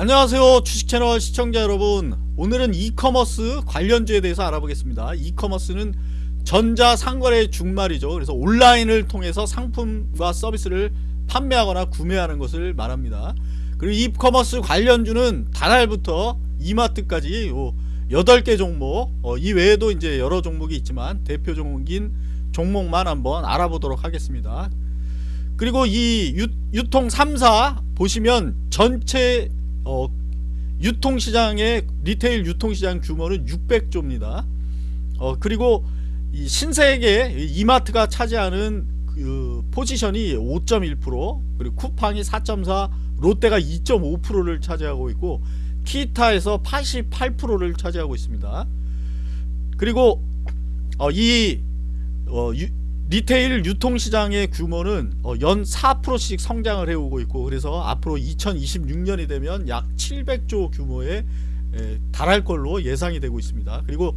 안녕하세요 주식채널 시청자 여러분. 오늘은 이커머스 관련주에 대해서 알아보겠습니다. 이커머스는 전자상거래 중말이죠. 그래서 온라인을 통해서 상품과 서비스를 판매하거나 구매하는 것을 말합니다. 그리고 이커머스 관련주는 단알부터 이마트까지 요 8개 종목 어, 이 외에도 이제 여러 종목이 있지만 대표 종목인 종목만 한번 알아보도록 하겠습니다. 그리고 이 유, 유통 3사 보시면 전체 어, 유통시장의 리테일 유통시장 규모는 600조입니다. 어, 그리고 이 신세계 이마트가 차지하는 그 포지션이 5.1% 그리고 쿠팡이 4.4 롯데가 2.5%를 차지하고 있고 키타에서 88%를 차지하고 있습니다. 그리고 어, 이 어, 유, retail 유통시장의 규모는 어, 연 4%씩 성장을 해오고 있고 그래서 앞으로 2026년이 되면 약 700조 규모에 에, 달할 걸로 예상이 되고 있습니다. 그리고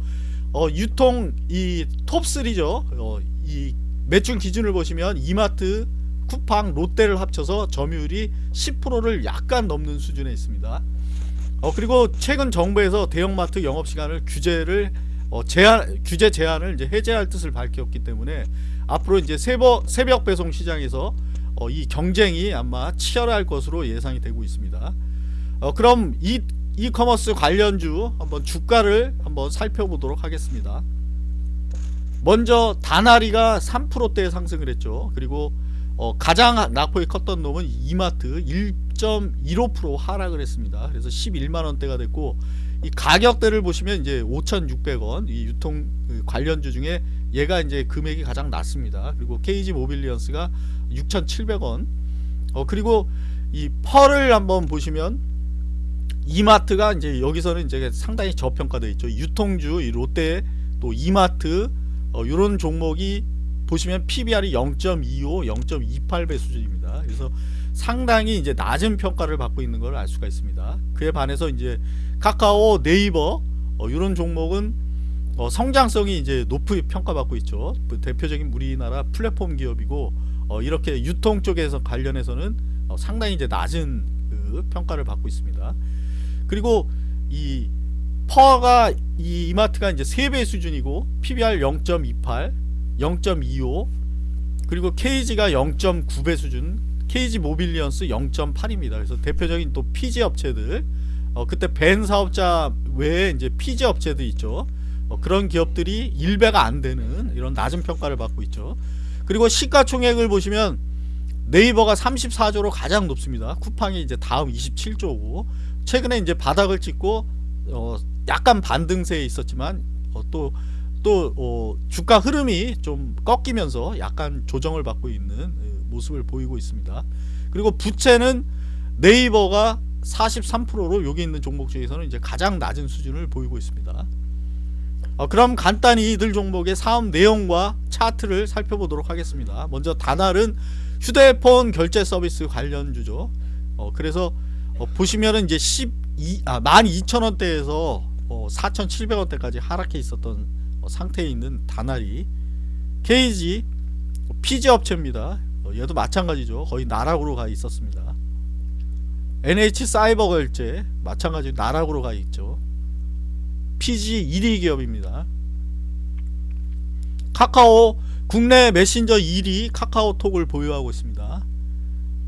어, 유통 이 톱3죠. 어, 이 매출 기준을 보시면 이마트 쿠팡 롯데를 합쳐서 점유율이 10%를 약간 넘는 수준에 있습니다. 어, 그리고 최근 정부에서 대형마트 영업시간을 규제를 어, 제한, 규제 제한을 이제 해제할 뜻을 밝혔기 때문에 앞으로 이제 새벽, 새벽 배송 시장에서 어, 이 경쟁이 아마 치열할 것으로 예상이 되고 있습니다. 어, 그럼 이 이커머스 관련주 한번 주가를 한번 살펴보도록 하겠습니다. 먼저 다나리가 3%대 상승을 했죠. 그리고 어, 가장 낙폭이 컸던 놈은 이마트 1.15% 하락을 했습니다. 그래서 11만원대가 됐고 이 가격대를 보시면 이제 5,600원 이 유통 그 관련주 중에 얘가 이제 금액이 가장 낮습니다. 그리고 KG 모빌리언스가 6,700원. 어 그리고 이 펄을 한번 보시면 이마트가 이제 여기서는 이제 상당히 저평가되어 있죠. 유통주 이 롯데 또 이마트 어 요런 종목이 보시면 PBR이 0.25, 0.28배 수준입니다. 그래서 상당히 이제 낮은 평가를 받고 있는 걸 알 수가 있습니다. 그에 반해서 이제 카카오, 네이버 어, 이런 종목은 어, 성장성이 이제 높이 평가받고 있죠. 그 대표적인 우리나라 플랫폼 기업이고 어, 이렇게 유통 쪽에서 관련해서는 어, 상당히 이제 낮은 그 평가를 받고 있습니다. 그리고 이 PER가 이 이마트가 이제 3배 수준이고 PBR 0.28, 0.25 그리고 KG가 0.9배 수준 KG 모빌리언스 0.8입니다. 그래서 대표적인 또 PG 업체들 어, 그때 벤 사업자 외에 이제 피지 업체도 있죠. 어, 그런 기업들이 1배가 안 되는 이런 낮은 평가를 받고 있죠. 그리고 시가총액을 보시면 네이버가 34조로 가장 높습니다. 쿠팡이 이제 다음 27조고 최근에 이제 바닥을 찍고 어, 약간 반등세에 있었지만 어, 또 또, 어, 주가 흐름이 좀 꺾이면서 약간 조정을 받고 있는 모습을 보이고 있습니다. 그리고 부채는 네이버가 43%로 여기 있는 종목 중에서는 이제 가장 낮은 수준을 보이고 있습니다. 어, 그럼 간단히 이들 종목의 사업 내용과 차트를 살펴보도록 하겠습니다. 먼저 다날은 휴대폰 결제 서비스 관련주죠. 어, 그래서 어, 보시면은 이제 12, 아, 12,000원대에서 어, 4,700원대까지 하락해 있었던 어, 상태에 있는 다날이 KG 피지 업체입니다. 어, 얘도 마찬가지죠. 거의 나락으로 가 있었습니다. NH 사이버 결제 마찬가지로 나락으로 가 있죠. PG 1위 기업입니다. 카카오 국내 메신저 1위 카카오톡을 보유하고 있습니다.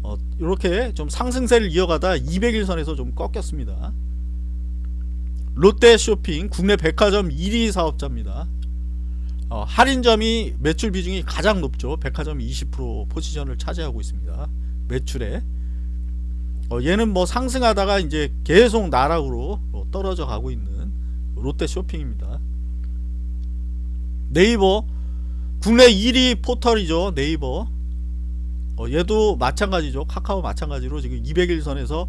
어, 이렇게 좀 상승세를 이어가다 200일선에서 좀 꺾였습니다. 롯데 쇼핑 국내 백화점 1위 사업자입니다. 어, 할인점이 매출 비중이 가장 높죠. 백화점 20% 포지션을 차지하고 있습니다. 매출에 어, 얘는 뭐 상승하다가 이제 계속 나락으로 어, 떨어져 가고 있는 롯데 쇼핑입니다. 네이버 국내 1위 포털이죠. 네이버 어, 얘도 마찬가지죠. 카카오 마찬가지로 지금 200일선에서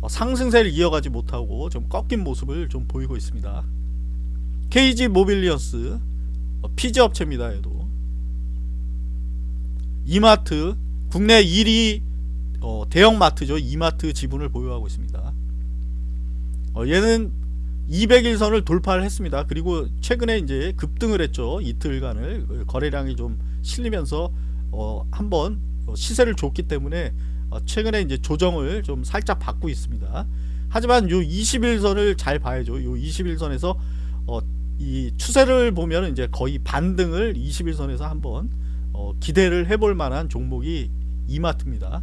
어, 상승세를 이어가지 못하고 좀 꺾인 모습을 좀 보이고 있습니다. KG 모빌리언스 어, PG 업체입니다. 얘도 이마트 국내 1위 어, 대형마트죠. 이마트 지분을 보유하고 있습니다. 어, 얘는 200일선을 돌파를 했습니다. 그리고 최근에 이제 급등을 했죠. 이틀간을 거래량이 좀 실리면서 어, 한번 시세를 줬기 때문에 어, 최근에 이제 조정을 좀 살짝 받고 있습니다. 하지만 요 21선을 잘 봐야죠. 요 21선에서 어, 이 추세를 보면 이제 거의 반등을 21선에서 한번 어, 기대를 해볼 만한 종목이 이마트입니다.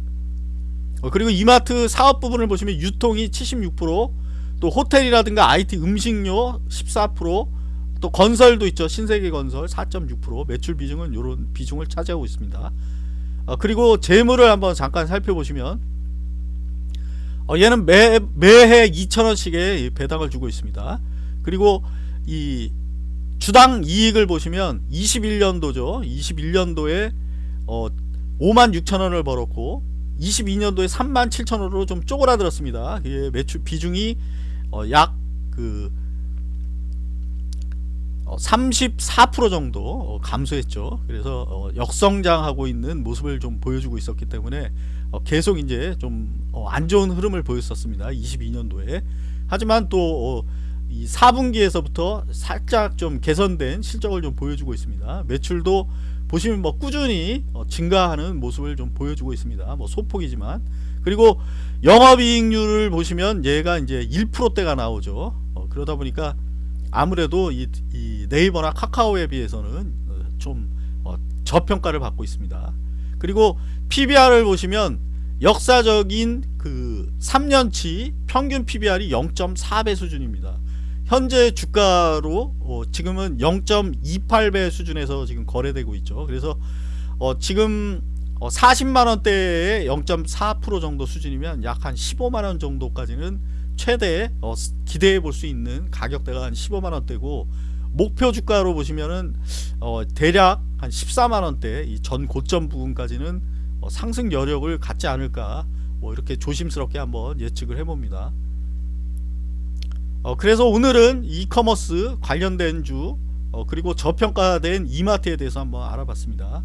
어, 그리고 이마트 사업 부분을 보시면 유통이 76%또 호텔이라든가 IT 음식료 14%또 건설도 있죠. 신세계 건설 4.6% 매출 비중은 이런 비중을 차지하고 있습니다. 어, 그리고 재물을 한번 잠깐 살펴보시면 어, 얘는 매, 매해 2천원씩의 배당을 주고 있습니다. 그리고 이 주당 이익을 보시면 21년도죠. 21년도에 어, 5만 6천 원을 벌었고 22년도에 3만 7천 원으로 좀 쪼그라들었습니다. 예, 매출 비중이 어, 약그 어, 34% 정도 어, 감소했죠. 그래서 어, 역성장하고 있는 모습을 좀 보여주고 있었기 때문에 어, 계속 이제 좀 안 좋은 흐름을 보였었습니다. 22년도에. 하지만 또 어, 이 4분기에서부터 살짝 좀 개선된 실적을 좀 보여주고 있습니다. 매출도 보시면 뭐 꾸준히 어, 증가하는 모습을 좀 보여주고 있습니다. 뭐 소폭이지만 그리고 영업이익률을 보시면 얘가 이제 1%대가 나오죠. 어, 그러다 보니까 아무래도 이, 이 네이버나 카카오에 비해서는 어, 좀 어, 저평가를 받고 있습니다. 그리고 PBR을 보시면 역사적인 그 3년치 평균 PBR이 0.4배 수준입니다. 현재 주가로 어, 지금은 0.28배 수준에서 지금 거래되고 있죠. 그래서 어, 지금 어, 40만 원대의 0.4% 정도 수준이면 약 한 15만 원 정도까지는 최대 어, 기대해 볼 수 있는 가격대가 한 15만 원대고 목표 주가로 보시면은 어, 대략 한 14만 원대 이전 고점 부분까지는 어, 상승 여력을 갖지 않을까 뭐 이렇게 조심스럽게 한번 예측을 해봅니다. 어, 그래서 오늘은 이커머스 관련된 주 어, 그리고 저평가된 이마트에 대해서 한번 알아봤습니다.